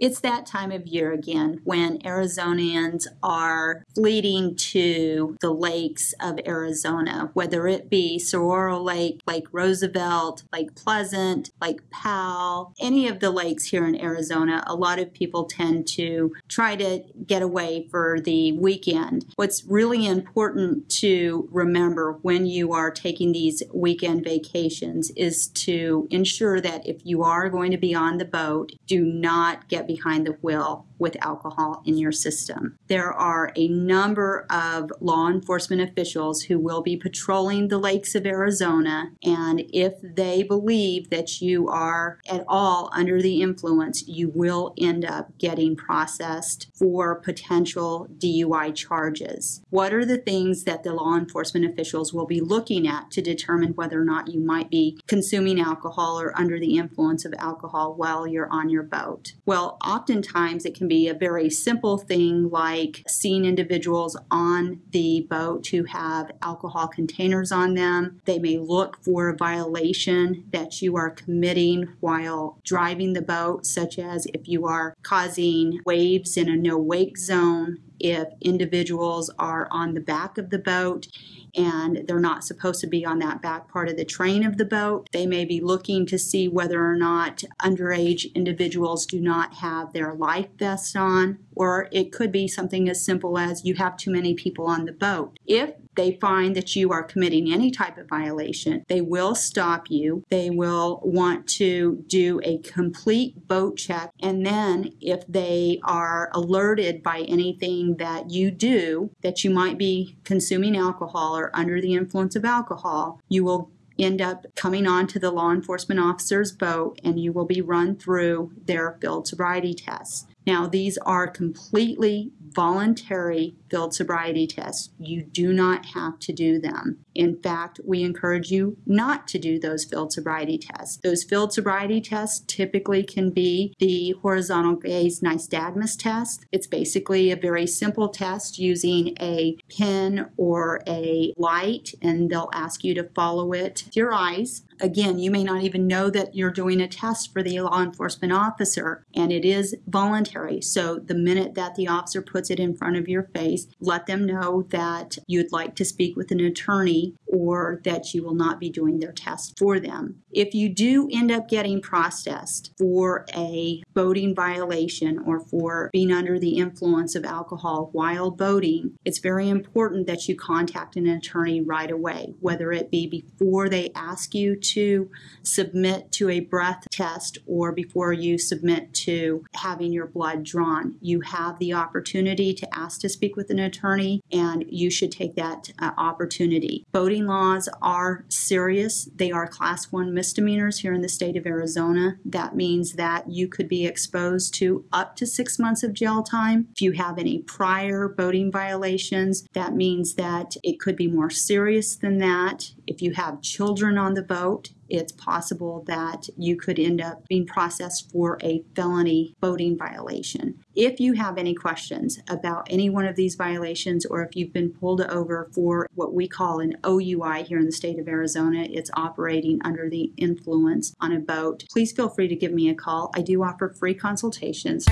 It's that time of year again when Arizonians are fleeting to the lakes of Arizona, whether it be Saguaro Lake, Lake Roosevelt, Lake Pleasant, Lake Powell, any of the lakes here in Arizona. A lot of people tend to try to get away for the weekend. What's really important to remember when you are taking these weekend vacations is to ensure that if you are going to be on the boat, do not get behind the wheel with alcohol in your system. There are a number of law enforcement officials who will be patrolling the lakes of Arizona, and if they believe that you are at all under the influence, you will end up getting processed for potential DUI charges. What are the things that the law enforcement officials will be looking at to determine whether or not you might be consuming alcohol or under the influence of alcohol while you're on your boat? Well, oftentimes it can be a very simple thing like seeing individuals on the boat who have alcohol containers on them. They may look for a violation that you are committing while driving the boat, such as if you are causing waves in a no wake zone, if individuals are on the back of the boat and they're not supposed to be on that back part of the train of the boat. They may be looking to see whether or not underage individuals do not have their life vest on, or it could be something as simple as you have too many people on the boat. If they find that you are committing any type of violation, they will stop you. They will want to do a complete boat check. And then, if they are alerted by anything that you do that you might be consuming alcohol or under the influence of alcohol, you will end up coming onto the law enforcement officer's boat and you will be run through their field sobriety tests. Now, these are completely voluntary field sobriety tests. You do not have to do them. In fact, we encourage you not to do those field sobriety tests. Those field sobriety tests typically can be the horizontal gaze nystagmus test. It's basically a very simple test using a pen or a light, and they'll ask you to follow it with your eyes again, you may not even know that you're doing a test for the law enforcement officer, and it is voluntary. So the minute that the officer puts it in front of your face, let them know that you'd like to speak with an attorney or that you will not be doing their test for them. If you do end up getting processed for a boating violation or for being under the influence of alcohol while boating, it's very important that you contact an attorney right away, whether it be before they ask you to submit to a breath test or before you submit to having your blood drawn. You have the opportunity to ask to speak with an attorney, and you should take that uh, opportunity. Boating laws are serious, they are class one misdemeanors here in the state of Arizona. That means that you could be exposed to up to six months of jail time. If you have any prior boating violations, that means that it could be more serious than that. If you have children on the boat, it's possible that you could end up being processed for a felony boating violation. If you have any questions about any one of these violations, or if you've been pulled over for what we call an OUI here in the state of Arizona, it's operating under the influence on a boat, please feel free to give me a call. I do offer free consultations.